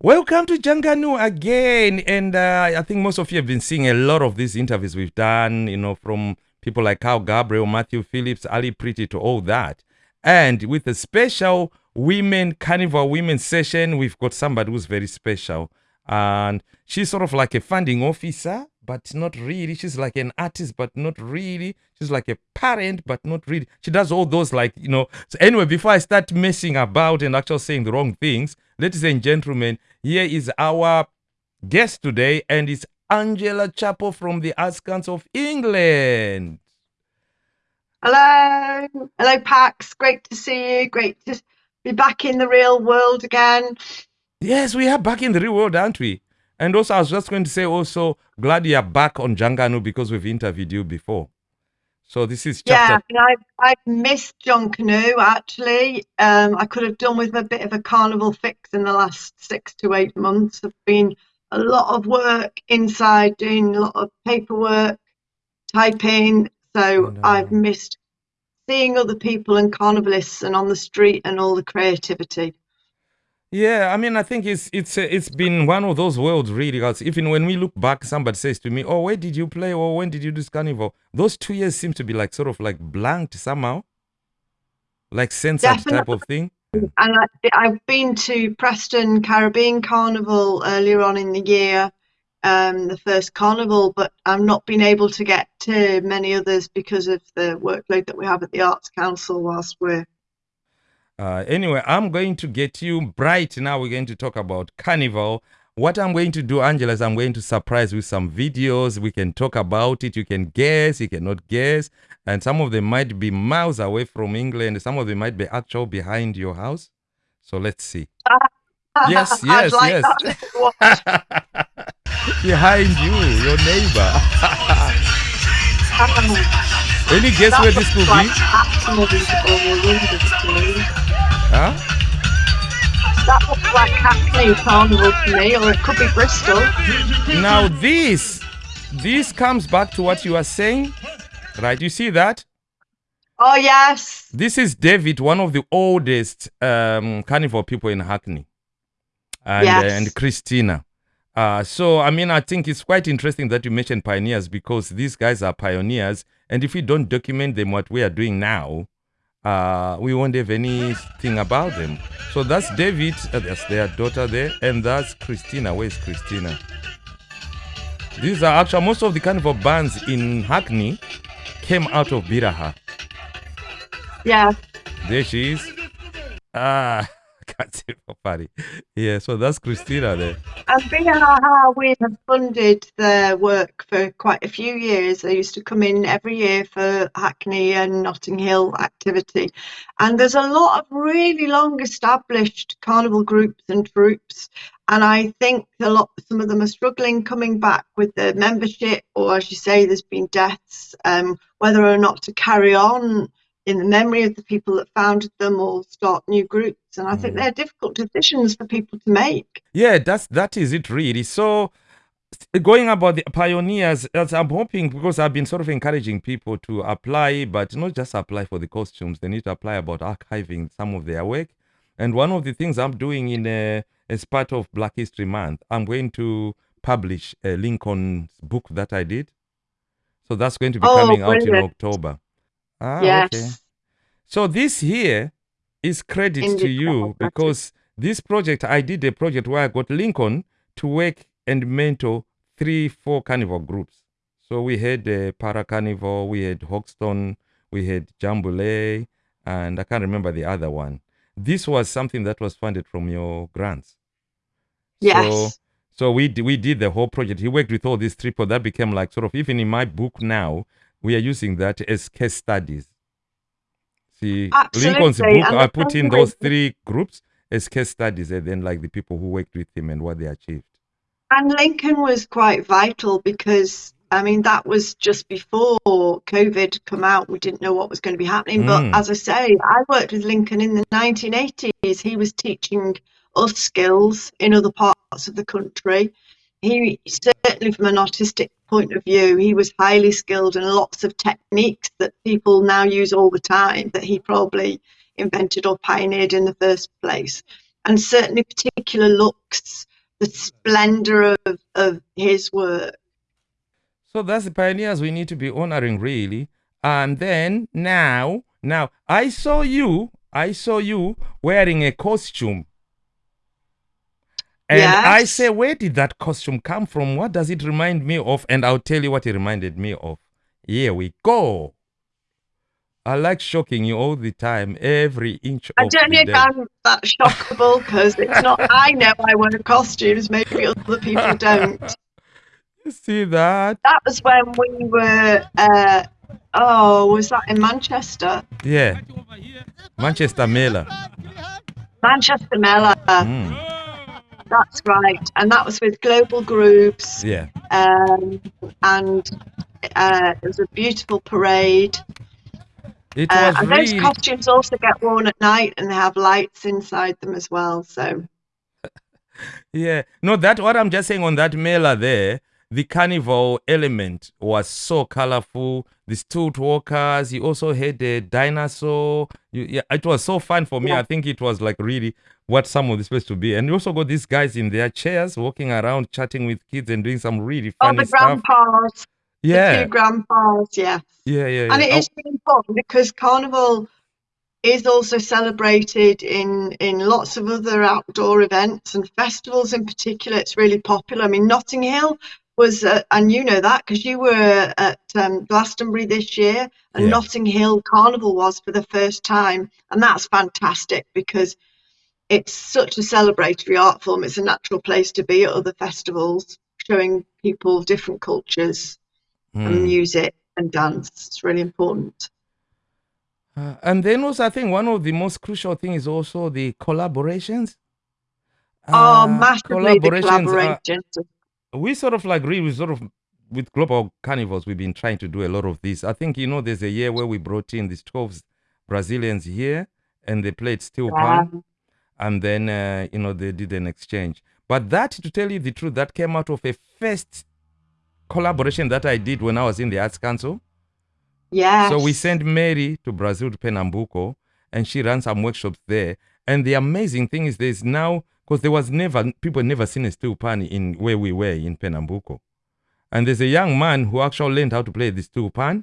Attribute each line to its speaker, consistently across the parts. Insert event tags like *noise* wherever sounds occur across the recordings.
Speaker 1: Welcome to Junkanoo again. And uh, I think most of you have been seeing a lot of these interviews we've done, you know, from people like Kyle Gabriel, Matthew Phillips, Ali Pretty to all that. And with a special women carnival women session, we've got somebody who's very special. And she's sort of like a funding officer, but not really. She's like an artist, but not really. She's like a parent, but not really. She does all those like, you know. So anyway, before I start messing about and actually saying the wrong things, ladies and gentlemen, here is our guest today, and it's Angela Chapo from the Arts Council of England.
Speaker 2: Hello, hello, Pax. Great to see you. Great to be back in the real world again.
Speaker 1: Yes, we are back in the real world, aren't we? And also, I was just going to say, also, glad you're back on Junkanoo because we've interviewed you before. So this is chapter.
Speaker 2: Yeah, I've, I've missed Junkanoo actually. Um, I could have done with a bit of a carnival fix in the last six to eight months. I've been a lot of work inside, doing a lot of paperwork, typing. So I've missed seeing other people and carnivalists and on the street and all the creativity.
Speaker 1: Yeah, I mean, I think it's it's uh, it's been one of those worlds really. Because even when we look back, somebody says to me, "Oh, where did you play? Or when did you do carnival?" Those two years seem to be like sort of like blanked somehow, like censored
Speaker 2: Definitely.
Speaker 1: type of thing.
Speaker 2: And I, I've been to Preston Caribbean Carnival earlier on in the year, um, the first carnival, but I've not been able to get to many others because of the workload that we have at the Arts Council whilst we're
Speaker 1: Uh, anyway, I'm going to get you bright now. We're going to talk about carnival. What I'm going to do, Angela, is I'm going to surprise with some videos. We can talk about it. You can guess, you cannot guess. And some of them might be miles away from England. Some of them might be actual behind your house. So let's see. *laughs* Yes, yes,
Speaker 2: like
Speaker 1: yes.
Speaker 2: that to watch. *laughs*
Speaker 1: behind you, your neighbor. *laughs* Any guess
Speaker 2: that
Speaker 1: where this could be?
Speaker 2: Hackney or Windersley.
Speaker 1: Huh?
Speaker 2: That looks like Hackney Carnival to me, or it could be Bristol.
Speaker 1: Now this, this comes back to what you are saying, right? You see that?
Speaker 2: Oh yes,
Speaker 1: This is David, one of the oldest um, carnival people in Hackney, and uh, and Christina. Uh, so I mean, I think it's quite interesting that you mentioned pioneers because these guys are pioneers, and if we don't document them, what we are doing now, uh, we won't have anything about them. So that's David, uh, that's their daughter there, and that's Christina. Where's Christina? These are actually most of the carnival bands in Hackney came out of Biraha.
Speaker 2: yeah.
Speaker 1: There she is. Ah, can't see. Yeah, so that's Christina there.
Speaker 2: And BRR, we have funded their work for quite a few years. They used to come in every year for Hackney and Notting Hill activity. And there's a lot of really long established carnival groups and troops. And I think a lot, some of them are struggling coming back with the membership, or as you say, there's been deaths, um, whether or not to carry on in the memory of the people that founded them or start new groups. And I think they're difficult decisions for people to make.
Speaker 1: Yeah, that's that is it really. So going about the pioneers, as I'm hoping because I've been sort of encouraging people to apply, but not just apply for the costumes. They need to apply about archiving some of their work. And one of the things I'm doing in uh, as part of Black History Month, I'm going to publish a Lincoln's book that I did. So that's going to be
Speaker 2: Oh,
Speaker 1: coming out in. October. Ah,
Speaker 2: yes.
Speaker 1: okay. So this here is credit to you because this project, I did a project where I got Lincoln to work and mentor three, four carnival groups. So we had uh, Para Carnival, we had Hoxton, we had Jambule, and I can't remember the other one. This was something that was funded from your grants. So,
Speaker 2: Yes.
Speaker 1: so we d- we did the whole project. He worked with all these people. That became like sort of even in my book now, we are using that as case studies. See, Lincoln's book,
Speaker 2: and
Speaker 1: I put in those three groups as case studies, and then like the people who worked with him and what they achieved.
Speaker 2: And Lincoln was quite vital because I mean that was just before COVID come out. We didn't know what was going to be happening.
Speaker 1: Mm.
Speaker 2: But as I say, I worked with Lincoln in the 1980s. He was teaching us skills in other parts of the country. He certainly, from an artistic point of view, he was highly skilled in lots of techniques that people now use all the time that he probably invented or pioneered in the first place. And certainly, particular looks, the splendor of, of his work.
Speaker 1: So that's the pioneers we need to be honoring, really. And then now, now I saw you, I saw you wearing a costume. And I say, where did that costume come from? What does it remind me of? And I'll tell you what it reminded me of. Here we go. I like shocking you all the time, every inch
Speaker 2: I don't know if. I'm that shockable because it's not. *laughs* I know I wear costumes, maybe other people *laughs* don't.
Speaker 1: You see that?
Speaker 2: That was when we were. Uh, oh, was that in Manchester?
Speaker 1: Yeah. Manchester Mela.
Speaker 2: Manchester Mela.
Speaker 1: Mm,
Speaker 2: That's right, and that was with Global Grooves,
Speaker 1: yeah.
Speaker 2: um, and uh, it was a beautiful parade.
Speaker 1: It
Speaker 2: Uh,
Speaker 1: was
Speaker 2: and those costumes also get worn at night, and they have lights inside them as well. So *laughs*
Speaker 1: Yeah. No, that what I'm just saying on that Mela there, the carnival element was so colorful. The stoot walkers, you also had the dinosaur. You, yeah, it was so fun for me.
Speaker 2: Yeah.
Speaker 1: I think it was like really what some of the supposed to be. And you also got these guys in their chairs walking around chatting with kids and doing some really
Speaker 2: oh,
Speaker 1: funny
Speaker 2: the
Speaker 1: stuff.
Speaker 2: grandpas, the
Speaker 1: Yeah.
Speaker 2: two grandpas, yes.
Speaker 1: Yeah, yeah, yeah.
Speaker 2: And it
Speaker 1: Oh,
Speaker 2: is really important because Carnival is also celebrated in in lots of other outdoor events and festivals in particular. It's really popular. I mean, Notting Hill was, uh, and you know that because you were at um, Glastonbury this year, and
Speaker 1: Yeah.
Speaker 2: Notting Hill Carnival was for the first time, and that's fantastic because it's such a celebratory art form. It's a natural place to be at other festivals, showing people different cultures and
Speaker 1: mm.
Speaker 2: music and dance. It's really important.
Speaker 1: Uh, and then also, I think one of the most crucial things is also the collaborations.
Speaker 2: Oh,
Speaker 1: Uh,
Speaker 2: massively the
Speaker 1: collaborations are,
Speaker 2: collaborations.
Speaker 1: We sort of like really sort of with global carnivals we've been trying to do a lot of this i think you know there's a year where we brought in these 12 brazilians here and they played steel
Speaker 2: Yeah.
Speaker 1: pan and then uh, you know they did an exchange but that to tell you the truth that came out of a first collaboration that i did when i was in the arts council
Speaker 2: yeah
Speaker 1: so we sent Mary to Brazil to Pernambuco, and she ran some workshops there. And the amazing thing is, there's now because there was never people never seen a steel pan in where we were in Pernambuco, and there's a young man who actually learned how to play the steel pan.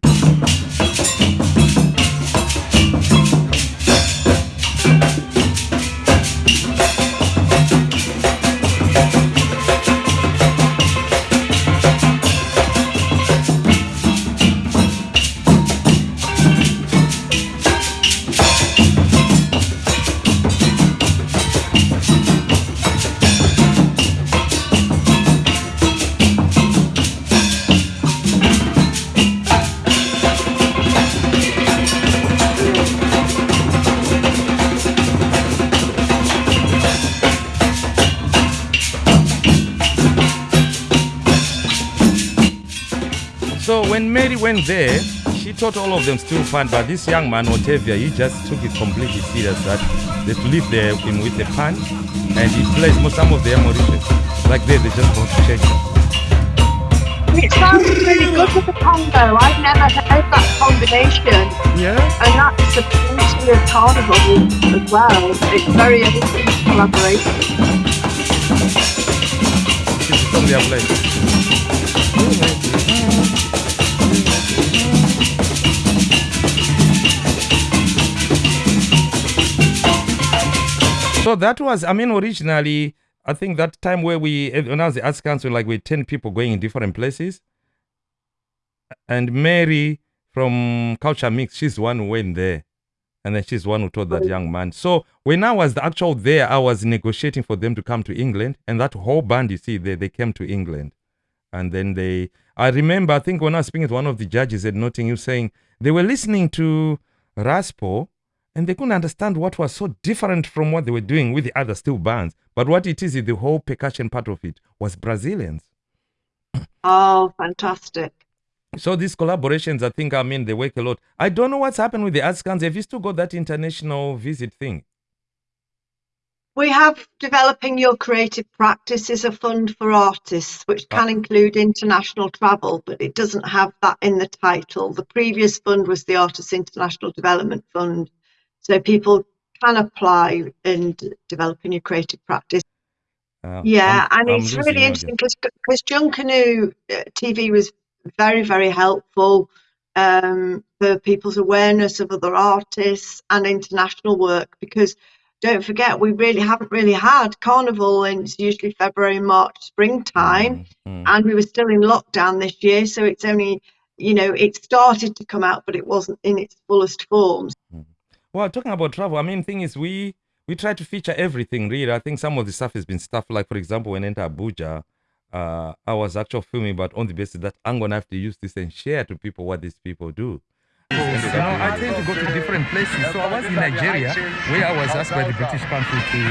Speaker 1: When Mary went there, she taught all of them still pan, but this young man, Otavia, he just took it completely serious that they live there him with the pan, and he plays most some of their maracatu. Like they, they just want to change it.
Speaker 2: Sounds really good with the combo. I've never heard that combination,
Speaker 1: Yeah.
Speaker 2: and that's the beauty of carnival as well. It's very interesting collaboration.
Speaker 1: This is from their That was, I mean, originally, I think that time where we, when I was the Arts Council, like we 10 people going in different places. And Mary from Culture Mix, she's the one who went there. And then she's the one who told that oh. young man. So when I was the actual there, I was negotiating for them to come to England. And that whole band you see there, they came to England. And then they, I remember, I think when I was speaking to one of the judges at Notting Hill saying they were listening to Raspo and they couldn't understand what was so different from what they were doing with the other steel bands. But what it is, is the whole percussion part of it was Brazilians.
Speaker 2: Oh, fantastic.
Speaker 1: So these collaborations, I think, I mean, they work a lot. I don't know what's happened with the Council. Have you still got that international visit thing?
Speaker 2: We have Developing Your Creative Practice is a fund for artists, which ah. can include international travel, but it doesn't have that in the title. The previous fund was the Artists International Development Fund. So people can apply and developing your creative practice.
Speaker 1: Uh,
Speaker 2: Yeah,
Speaker 1: I'm,
Speaker 2: and
Speaker 1: I'm
Speaker 2: it's really interesting because Junkanoo uh, TV was very very helpful um, for people's awareness of other artists and international work. Because don't forget, we really haven't really had carnival in it's usually February, March, springtime,
Speaker 1: Mm, mm.
Speaker 2: and we were still in lockdown this year, so it's only you know it started to come out, but it wasn't in its fullest form.
Speaker 1: Well, talking about travel, I mean, thing is, we we try to feature everything. Really, I think some of the stuff has been stuff like, for example, when I enter Abuja, uh, I was actually filming, but on the basis that I'm gonna have to use this and share to people what these people do.
Speaker 3: You know, I tend to go to different places. So I was in Nigeria, where I was asked by the British Council to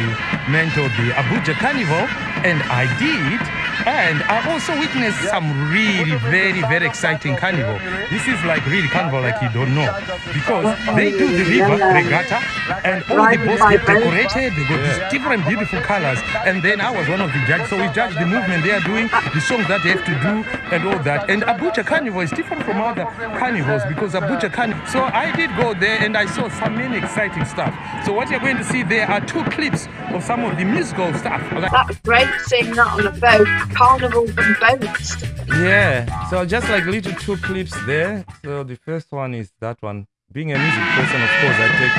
Speaker 3: mentor the Abuja Carnival, and I did. And I also witnessed some really very, very exciting carnival. This is like really carnival like you don't know. Because they do the river regatta, and all the boats get decorated, they got these different beautiful colors. And then I was one of the judges, so we judged the movement they are doing, the songs that they have to do, and all that. And Abuja Carnival is different from other carnivals because Abuja Carnival. So I did go there and I saw some many exciting stuff. So what you're going to see there are two clips of some of the musical stuff. Like
Speaker 2: That's great seeing that on a boat, carnival and boats.
Speaker 1: Yeah. So just like little two clips there. So the first one is that one. Being a music person, of course, I take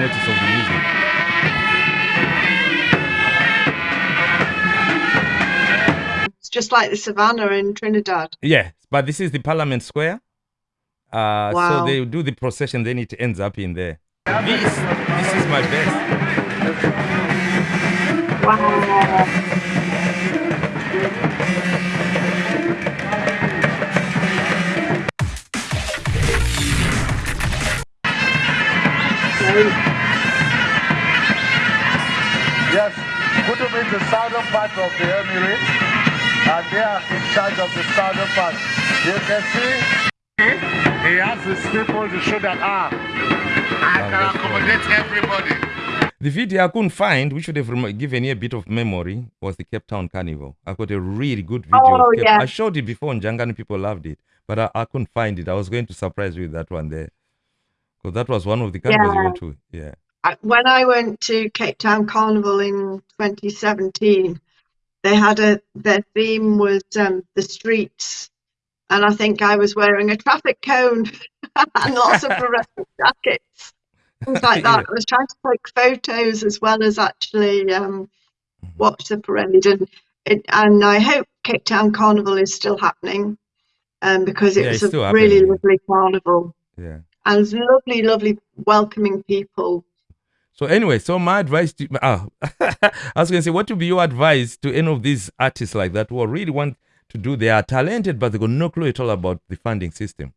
Speaker 1: notice of the music.
Speaker 2: It's just like the savannah in Trinidad.
Speaker 1: Yeah, but this is the Parliament Square. Uh, So they do the procession, then it ends up in there. This, this is my best.
Speaker 2: Wow.
Speaker 4: Yes, Kutub is the southern part of the Emirates, and they are in charge of the southern part. You can see he has his people to show that ah, I can accommodate everybody.
Speaker 1: The video I couldn't find, which would have given you a bit of memory, was the Cape Town Carnival. I got a really good video.
Speaker 2: Oh,
Speaker 1: of Cape-
Speaker 2: yeah.
Speaker 1: I showed it before on Junkanoo, people loved it, but I, I couldn't find it. I was going to surprise you with that one there. Because that was one of the carnivals you
Speaker 2: Yeah.
Speaker 1: went to. Yeah.
Speaker 2: When I went to Cape Town Carnival in 2017, they had a their theme was um, the streets, and I think I was wearing a traffic cone *laughs* and lots of *laughs* fluorescent jackets, things like that.
Speaker 1: Yeah.
Speaker 2: I was trying to take photos as well as actually um, watch the parade, and it, and I hope Cape Town Carnival is still happening, um, because it
Speaker 1: Yeah,
Speaker 2: was a really lovely carnival
Speaker 1: Yeah.
Speaker 2: and lovely, lovely, welcoming people.
Speaker 1: So anyway, so my advice to ah, *laughs* I was gonna say, what would be your advice to any of these artists like that who really want to do? They are talented, but they got no clue at all about the funding system.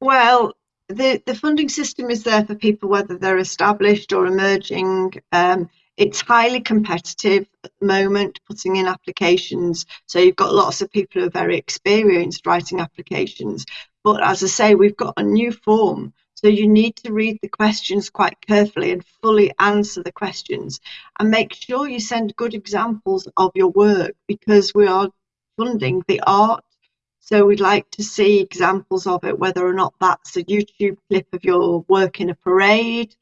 Speaker 2: Well, the, the funding system is there for people whether they're established or emerging. Um, it's highly competitive at the moment, putting in applications. So you've got lots of people who are very experienced writing applications. But as I say, we've got a new form. So you need to read the questions quite carefully and fully answer the questions and make sure you send good examples of your work because we are funding the art so we'd like to see examples of it, whether or not that's a YouTube clip of your work in a parade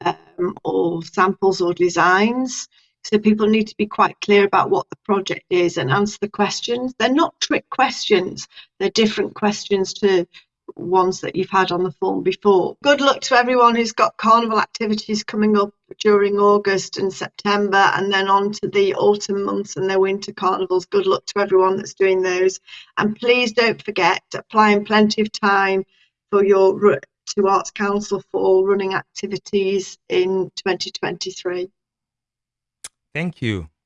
Speaker 2: um, or samples or designs. So people need to be quite clear about what the project is and answer the questions. They're not trick questions, they're different questions to ones that you've had on the form before. Good luck to everyone who's got carnival activities coming up during August and September and then on to the autumn months and their winter carnivals. Good luck to everyone that's doing those. And please don't forget, applying plenty of time for your to Arts Council for running activities in 2023.
Speaker 1: Thank you.